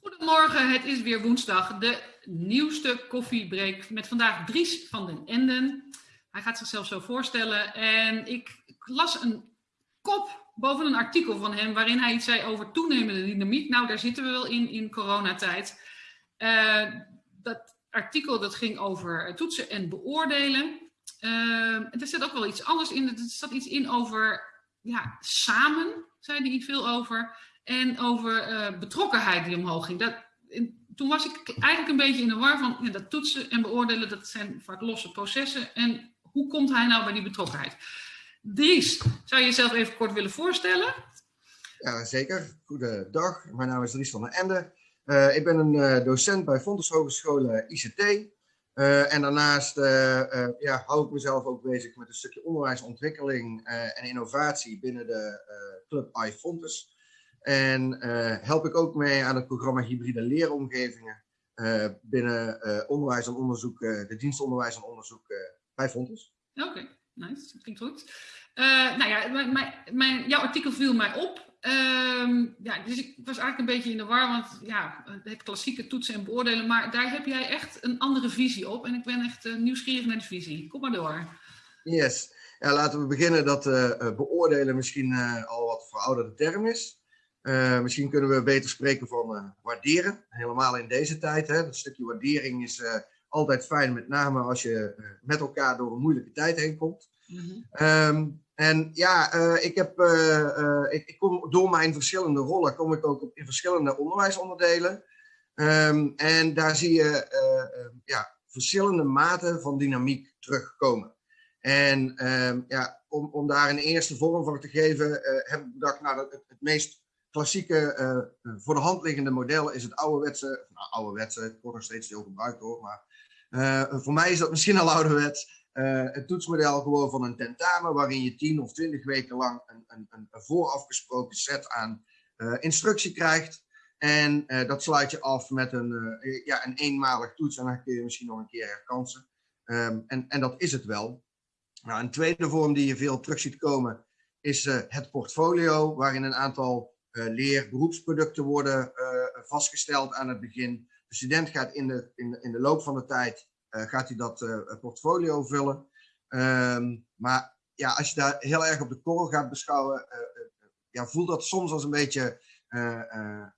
Goedemorgen, het is weer woensdag, de nieuwste koffiebreak met vandaag Dries van den Enden. Hij gaat zichzelf zo voorstellen en ik las een kop boven een artikel van hem waarin hij iets zei over toenemende dynamiek. Nou, daar zitten we wel in, in coronatijd. Uh, dat artikel dat ging over toetsen en beoordelen. Uh, er zit ook wel iets anders in. Er zat iets in over ja, samen, zei hij veel over. En over uh, betrokkenheid die omhoog ging. Dat, toen was ik eigenlijk een beetje in de war van ja, dat toetsen en beoordelen, dat zijn vaak losse processen. En hoe komt hij nou bij die betrokkenheid? Dries, zou je jezelf even kort willen voorstellen? Ja, zeker. Goedendag. Mijn naam is Dries van der Ende. Uh, ik ben een uh, docent bij Fontes Hogeschool ICT. En daarnaast ja, hou ik mezelf ook bezig met een stukje onderwijsontwikkeling en innovatie binnen de club iFontes. En help ik ook mee aan het programma Hybride Leeromgevingen binnen onderwijs en onderzoek, de dienst onderwijs en onderzoek bij Fontes. Oké, okay, nice. Dat klinkt goed. Uh, nou ja, mijn, mijn, jouw artikel viel mij op. Uh, ja, dus ik was eigenlijk een beetje in de war, want ja, het klassieke toetsen en beoordelen, maar daar heb jij echt een andere visie op. En ik ben echt uh, nieuwsgierig naar de visie. Kom maar door. Yes. Ja, laten we beginnen dat uh, beoordelen misschien al wat verouderde term is. Misschien kunnen we beter spreken van waarderen, helemaal in deze tijd. Hè. Dat stukje waardering is altijd fijn, met name als je met elkaar door een moeilijke tijd heen komt. Mm -hmm. um, en ja, ik, heb, ik, ik, kom door mijn verschillende rollen, kom ik ook in verschillende onderwijsonderdelen. Um, en daar zie je ja, verschillende maten van dynamiek terugkomen. En um, ja, om, om daar een eerste vorm voor te geven, heb ik bedacht, nou, het, het meest klassieke, voor de hand liggende model is het ouderwetse, nou ouderwetse, het wordt nog steeds veel gebruikt hoor, maar voor mij is dat misschien al ouderwets. Uh, het toetsmodel gewoon van een tentamen waarin je 10 of 20 weken lang een, een, een voorafgesproken set aan instructie krijgt. En dat sluit je af met een, ja, een eenmalig toets en dan kun je misschien nog een keer herkansen. Um, en, en dat is het wel. Nou, een tweede vorm die je veel terug ziet komen is het portfolio, waarin een aantal leerberoepsproducten worden vastgesteld aan het begin. De student gaat in de, in, in de loop van de tijd uh, gaat hij dat uh, portfolio vullen. Um, maar ja, als je daar heel erg op de korrel gaat beschouwen, uh, ja, voelt dat soms als een beetje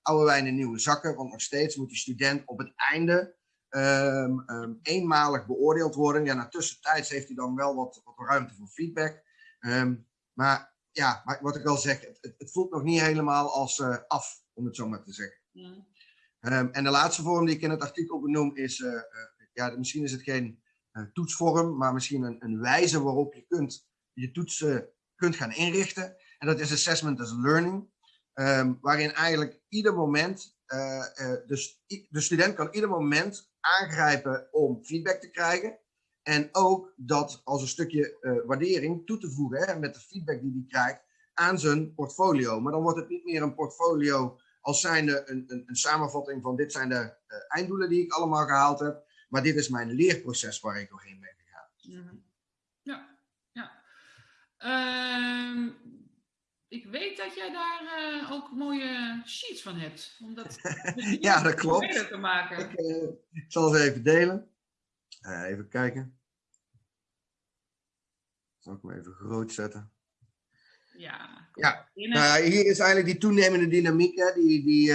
oude wijn in nieuwe zakken. Want nog steeds moet die student op het einde um, um, eenmalig beoordeeld worden. Ja, na tussentijds heeft hij dan wel wat, wat ruimte voor feedback. maar ja, maar wat ik al zeg, het, het, voelt nog niet helemaal als af, om het zo maar te zeggen. Mm. en de laatste vorm die ik in het artikel benoem is ja, misschien is het geen toetsvorm, maar misschien een, een, wijze waarop je kunt, je toetsen kunt gaan inrichten. En dat is assessment as learning, um, waarin eigenlijk ieder moment, dus de student kan ieder moment aangrijpen om feedback te krijgen. En ook dat als een stukje waardering toe te voegen hè, met de feedback die hij krijgt aan zijn portfolio. Maar dan wordt het niet meer een portfolio als zijnde een, een, een samenvatting van dit zijn de einddoelen die ik allemaal gehaald heb. Maar dit is mijn leerproces waar ik doorheen ben gegaan. Mhm. Ja, ja. Uh, ik weet dat jij daar uh, ook mooie sheets van hebt. Om dat ja, dat klopt. Te maken. Ik, ik, zal ze even delen. Uh, even kijken. Zal ik hem even groot zetten. Ja, ja. Nou, hier is eigenlijk die toenemende dynamiek. Hè, die die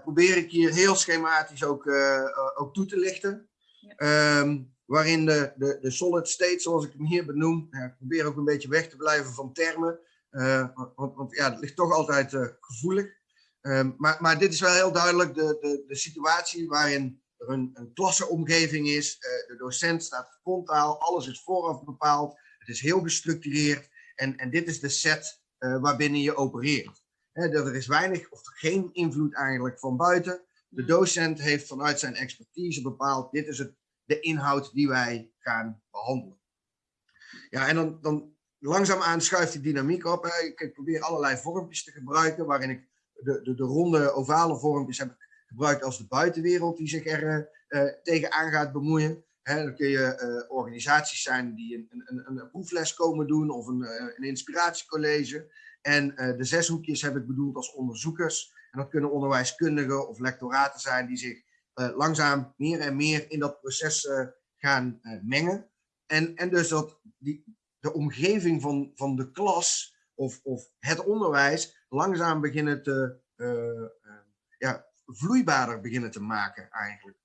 probeer ik hier heel schematisch ook, ook toe te lichten. Um, waarin de, de, de solid state, zoals ik hem hier benoem, ja, ik probeer ook een beetje weg te blijven van termen. Uh, want, want, ja, het ligt toch altijd gevoelig. Um, maar, maar dit is wel heel duidelijk de, de, de situatie waarin er een, een klasseomgeving is. Uh, de docent staat frontaal, alles is vooraf bepaald. Het is heel gestructureerd. En, en dit is de set waarbinnen je opereert. He, er is weinig of geen invloed eigenlijk van buiten. De docent heeft vanuit zijn expertise bepaald, dit is het, de inhoud die wij gaan behandelen. Ja, en dan, dan langzaamaan schuift die dynamiek op. Ik probeer allerlei vormpjes te gebruiken, waarin ik de, de, de ronde ovale vormpjes heb gebruikt als de buitenwereld die zich er uh, tegenaan gaat bemoeien. Dan kun je uh, organisaties zijn die een, een, een, proefles komen doen of een, een inspiratiecollege. En de zeshoekjes heb ik bedoeld als onderzoekers En dat kunnen onderwijskundigen of lectoraten zijn die zich langzaam meer en meer in dat proces gaan mengen. En, en dus dat die, de omgeving van, van de klas of, of het onderwijs langzaam beginnen te, ja, vloeibaarder beginnen te maken eigenlijk.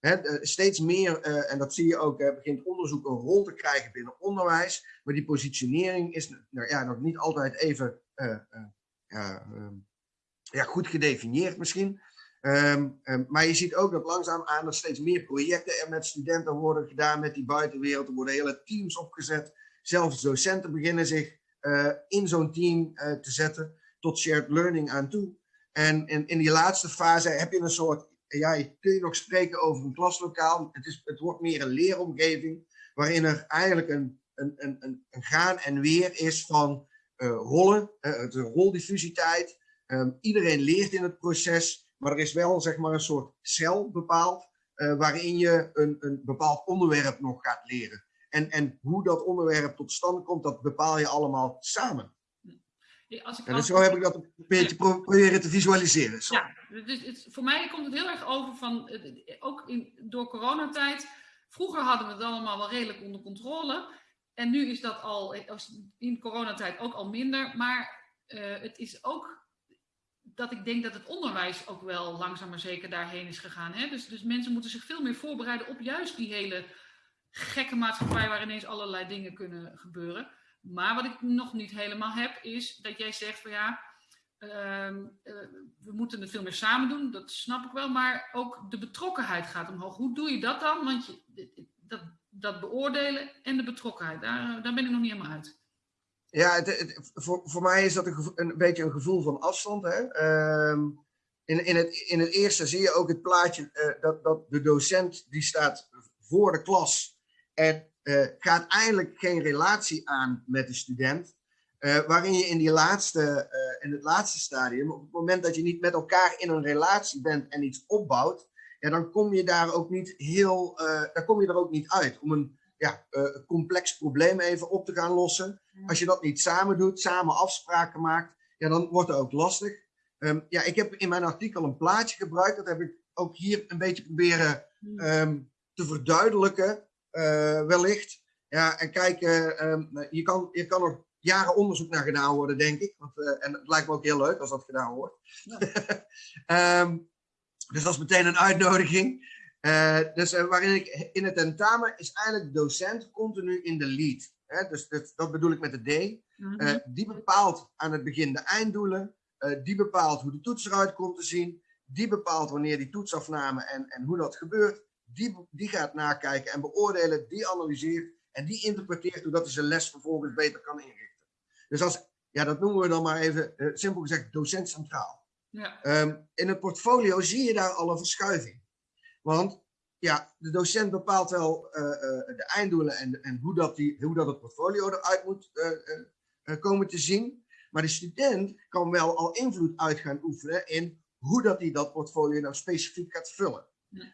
He, steeds meer, uh, en dat zie je ook, begint onderzoek een rol te krijgen binnen onderwijs. Maar die positionering is nou, ja, nog niet altijd even uh, ja, goed gedefinieerd misschien. Um, um, maar je ziet ook dat langzaam aan steeds meer projecten er met studenten worden gedaan, met die buitenwereld. Er worden hele teams opgezet. Zelfs docenten beginnen zich in zo'n team te zetten, tot shared learning aan toe. En in, in die laatste fase heb je een soort, ja, kun je nog spreken over een klaslokaal. Het, is, het wordt meer een leeromgeving, waarin er eigenlijk een, een, een, een, gaan en weer is van uh, rollen, uh, de roldiffusiteit. Um, iedereen leert in het proces, maar er is wel zeg maar een soort cel bepaald, uh, waarin je een, een bepaald onderwerp nog gaat leren. En, en hoe dat onderwerp tot stand komt, dat bepaal je allemaal samen. Als ik, en dus zo heb ik dat een beetje proberen te visualiseren. Ja, dus het, voor mij komt het heel erg over van, eh, ook in, door coronatijd, vroeger hadden we het allemaal wel redelijk onder controle. En nu is dat al eh, in coronatijd ook al minder. Maar uh, het is ook dat ik denk dat het onderwijs ook wel langzaam maar zeker daarheen is gegaan. Hè? Dus, dus mensen moeten zich veel meer voorbereiden op juist die hele gekke maatschappij waar ineens allerlei dingen kunnen gebeuren. Maar wat ik nog niet helemaal heb, is dat jij zegt van ja, uh, we moeten het veel meer samen doen, dat snap ik wel, maar ook de betrokkenheid gaat omhoog. Hoe doe je dat dan? Want je, dat, dat beoordelen en de betrokkenheid, daar, daar ben ik nog niet helemaal uit. Ja, het, voor, voor mij is dat een, een beetje een gevoel van afstand. Hè? Uh, in, in, het, in het eerste zie je ook het plaatje uh, dat, dat de docent die staat voor de klas en uh, gaat eigenlijk geen relatie aan met de student. Uh, waarin je in, die laatste, uh, in het laatste stadium, op het moment dat je niet met elkaar in een relatie bent en iets opbouwt, ja, dan kom je daar ook niet heel, dan kom je er ook niet uit om een ja, complex probleem even op te gaan lossen. Als je dat niet samen doet, samen afspraken maakt, ja, dan wordt het ook lastig. Um, ja, ik heb in mijn artikel een plaatje gebruikt, dat heb ik ook hier een beetje proberen um, te verduidelijken. Eh, wellicht. Ja, en kijk, um, je, kan, je kan er jaren onderzoek naar gedaan worden, denk ik. Want, uh, en het lijkt me ook heel leuk als dat gedaan wordt. Ja. um, dus dat is meteen een uitnodiging. Uh, dus waarin ik in het tentamen is eigenlijk de docent continu in de lead. Hè? Dus dat, dat bedoel ik met de D. Mm -hmm. die bepaalt aan het begin de einddoelen. die bepaalt hoe de toets eruit komt te zien. Die bepaalt wanneer die toetsafname en, en hoe dat gebeurt die, die gaat nakijken en beoordelen, die analyseert en die interpreteert hoe dat hij zijn les vervolgens beter kan inrichten. Dus als, ja, dat noemen we dan maar even, uh, simpel gezegd, docent centraal. Ja. Um, in het portfolio zie je daar al een verschuiving. Want ja, de docent bepaalt wel uh, uh, de einddoelen en, en hoe, dat die, hoe dat het portfolio eruit moet komen te zien. Maar de student kan wel al invloed uit gaan oefenen in hoe dat hij dat portfolio nou specifiek gaat vullen.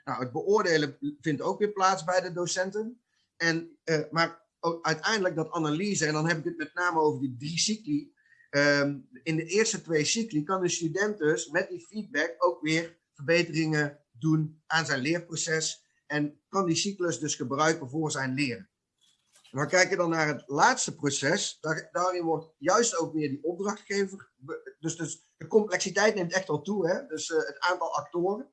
Nou, het beoordelen vindt ook weer plaats bij de docenten. En, uh, maar uiteindelijk dat analyse, en dan heb ik het met name over die drie cycli. Um, in de eerste twee cycli kan de student dus met die feedback ook weer verbeteringen doen aan zijn leerproces. En kan die cyclus dus gebruiken voor zijn leren. En dan kijk dan naar het laatste proces. Daar, daarin wordt juist ook weer die opdrachtgever. Dus, dus de complexiteit neemt echt al toe. Hè? Dus uh, het aantal actoren.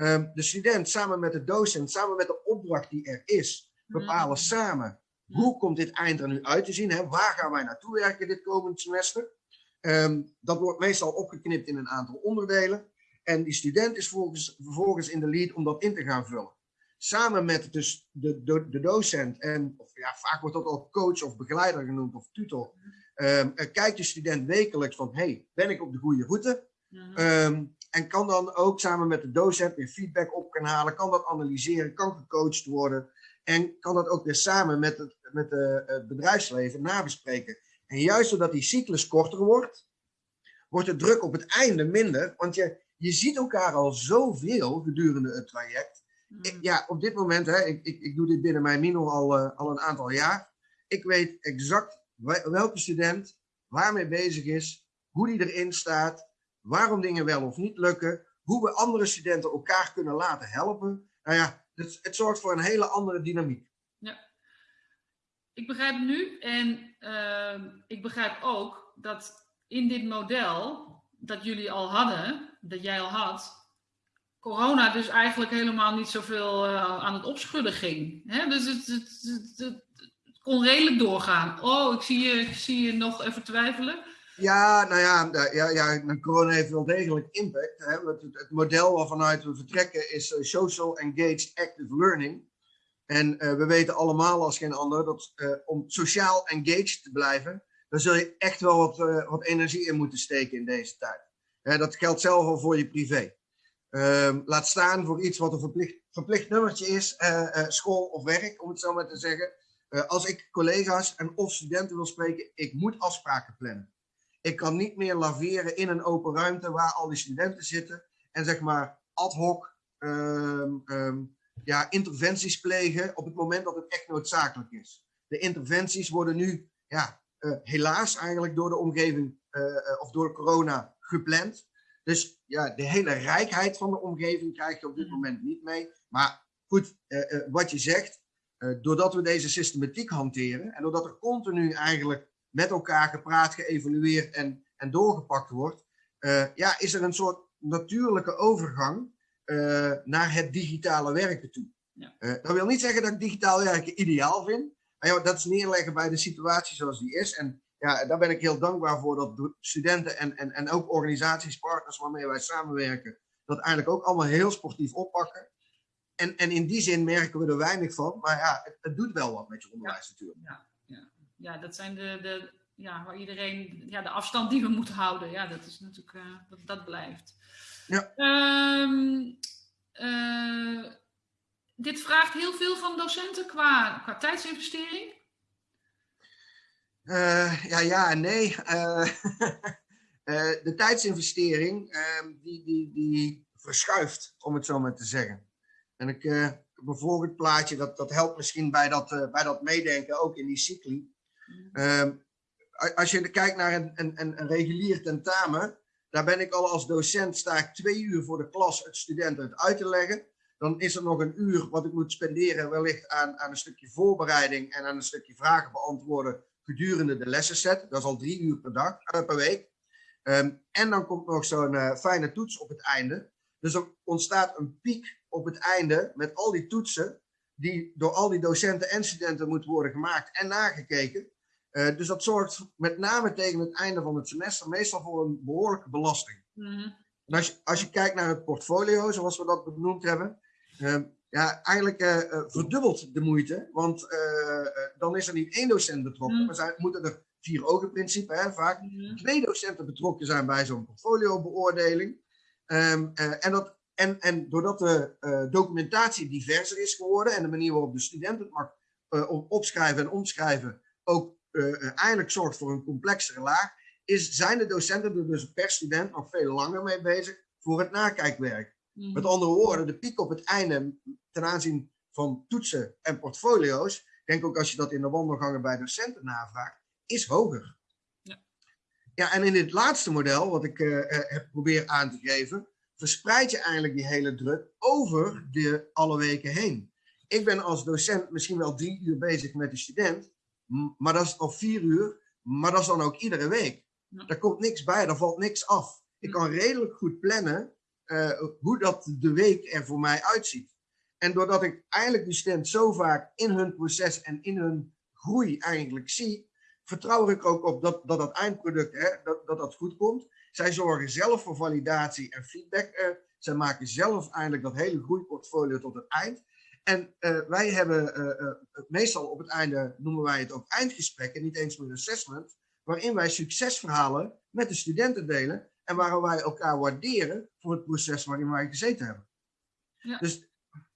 Um, de student samen met de docent, samen met de opdracht die er is, bepalen mm. samen hoe komt dit eind er nu uit te zien? Hè? Waar gaan wij naartoe werken dit komend semester? Um, dat wordt meestal opgeknipt in een aantal onderdelen. En die student is vervolgens, vervolgens in de lead om dat in te gaan vullen. Samen met dus de, de, de docent en of ja, vaak wordt dat ook coach of begeleider genoemd of tutor. Um, kijkt de student wekelijks van, hey, ben ik op de goede route? Um, en kan dan ook samen met de docent weer feedback op kan halen, kan dat analyseren, kan gecoacht worden. En kan dat ook weer samen met het, met de, het bedrijfsleven nabespreken. En juist doordat die cyclus korter wordt, wordt de druk op het einde minder. Want je, je ziet elkaar al zoveel gedurende het traject. Mm. Ik, ja, op dit moment, hè, ik, ik, ik doe dit binnen mijn minor al, uh, al een aantal jaar. Ik weet exact welke student waarmee bezig is, hoe die erin staat, waarom dingen wel of niet lukken, hoe we andere studenten elkaar kunnen laten helpen. Nou ja, het, het zorgt voor een hele andere dynamiek. Ja, ik begrijp nu en ehm, ik begrijp ook dat in dit model dat jullie al hadden, dat jij al had, corona dus eigenlijk helemaal niet zoveel uh, aan het opschudden ging. Hè? Dus het, het, het, het, kon redelijk doorgaan. Oh, ik zie je, ik zie je nog even twijfelen. Ja, nou ja, ja, ja corona heeft wel degelijk impact. Hè? Het, het model waarvanuit we vertrekken is eh, Social Engaged Active Learning. En uh, we weten allemaal als geen ander dat uh, om sociaal engaged te blijven, dan zul je echt wel wat, wat energie in moeten steken in deze tijd. dat geldt zelf al voor je privé. Ehm, laat staan voor iets wat een verplicht, verplicht nummertje is, school of werk, om het zo maar te zeggen. als ik collega's en of studenten wil spreken, ik moet afspraken plannen. Ik kan niet meer laveren in een open ruimte waar al die studenten zitten en zeg maar ad hoc um, um, ja, interventies plegen op het moment dat het echt noodzakelijk is. De interventies worden nu ja, uh, helaas eigenlijk door de omgeving uh, of door corona gepland. Dus ja, de hele rijkheid van de omgeving krijg je op dit moment niet mee. Maar goed, wat je zegt, doordat we deze systematiek hanteren en doordat er continu eigenlijk met elkaar gepraat, geëvalueerd en, en doorgepakt wordt, ja, is er een soort natuurlijke overgang uh, naar het digitale werken toe. Ja. Uh, dat wil niet zeggen dat ik digitaal werken ideaal vind. Maar ja, dat is neerleggen bij de situatie zoals die is. En ja, daar ben ik heel dankbaar voor dat studenten en, en, en ook organisaties, partners waarmee wij samenwerken, dat eigenlijk ook allemaal heel sportief oppakken. En, en in die zin merken we er weinig van. Maar ja, het, het doet wel wat met je onderwijs ja. natuurlijk. Ja, ja. Ja, dat zijn de, de, ja, waar iedereen, ja, de afstand die we moeten houden. Ja, dat is natuurlijk, uh, dat, dat blijft. Ja. Um, uh, dit vraagt heel veel van docenten qua, qua tijdsinvestering? Uh, ja, ja en nee. De tijdsinvestering ehm, die, die, die verschuift, om het zo maar te zeggen. En ik, bijvoorbeeld het plaatje, dat, dat helpt misschien bij dat, bij dat meedenken, ook in die cycli. Mm. als je kijkt naar een, een, een regulier tentamen, daar ben ik al als docent, sta ik twee uur voor de klas het studenten het uit te leggen. Dan is er nog een uur wat ik moet spenderen wellicht aan, aan een stukje voorbereiding en aan een stukje vragen beantwoorden gedurende de lessenset. Dat is al drie uur per dag, uh, per week. Um, en dan komt nog zo'n uh, fijne toets op het einde. Dus er ontstaat een piek op het einde met al die toetsen die door al die docenten en studenten moeten worden gemaakt en nagekeken. Uh, dus dat zorgt met name tegen het einde van het semester meestal voor een behoorlijke belasting. Mm -hmm. En als je, als je kijkt naar het portfolio, zoals we dat benoemd hebben, uh, ja, eigenlijk uh, verdubbelt de moeite, want dan is er niet één docent betrokken, mm maar zijn, moeten er vier ogen principe, hè, vaak mm -hmm. twee docenten betrokken zijn bij zo'n portfoliobeoordeling. Um, en, dat, en, en doordat de documentatie diverser is geworden en de manier waarop de student het mag opschrijven en omschrijven ook eigenlijk zorgt voor een complexere laag, is, zijn de docenten er dus per student nog veel langer mee bezig voor het nakijkwerk. Mm. Met andere woorden, de piek op het einde ten aanzien van toetsen en portfolio's, denk ook als je dat in de wandelgangen bij docenten navraagt, is hoger. Ja, ja en in dit laatste model, wat ik uh, heb probeer aan te geven, verspreid je eigenlijk die hele druk over de alle weken heen. Ik ben als docent misschien wel drie uur bezig met de student, maar dat is of vier uur, maar dat is dan ook iedere week. Ja. Daar komt niks bij, daar valt niks af. Ik kan redelijk goed plannen uh, hoe dat de week er voor mij uitziet. En doordat ik eigenlijk die student zo vaak in hun proces en in hun groei eigenlijk zie, vertrouw ik ook op dat dat, dat eindproduct, hè, dat, dat dat goed komt. Zij zorgen zelf voor validatie en feedback. Uh, zij maken zelf eigenlijk dat hele groeiportfolio tot het eind. En uh, wij hebben uh, uh, meestal op het einde, noemen wij het ook eindgesprekken, niet eens meer assessment, waarin wij succesverhalen met de studenten delen en waarin wij elkaar waarderen voor het proces waarin wij gezeten hebben. Ja. Dus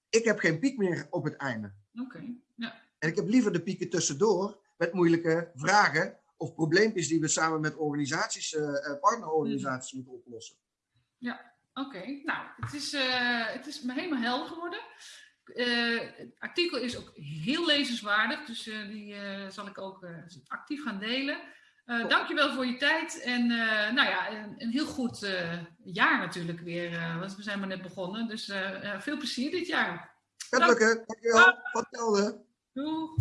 ik heb geen piek meer op het einde. Oké. Ja. En ik heb liever de pieken tussendoor met moeilijke vragen of probleempjes die we samen met organisaties, partnerorganisaties moeten oplossen. Ja, oké. Nou, het is, het is me helemaal helder geworden. Uh, het artikel is ook heel lezenswaardig, dus uh, die uh, zal ik ook actief gaan delen. Uh, dankjewel voor je tijd. En nou ja, een, een heel goed jaar natuurlijk weer. want we zijn maar net begonnen. Dus veel plezier dit jaar. Lukken. Dankjewel. Van Doeg.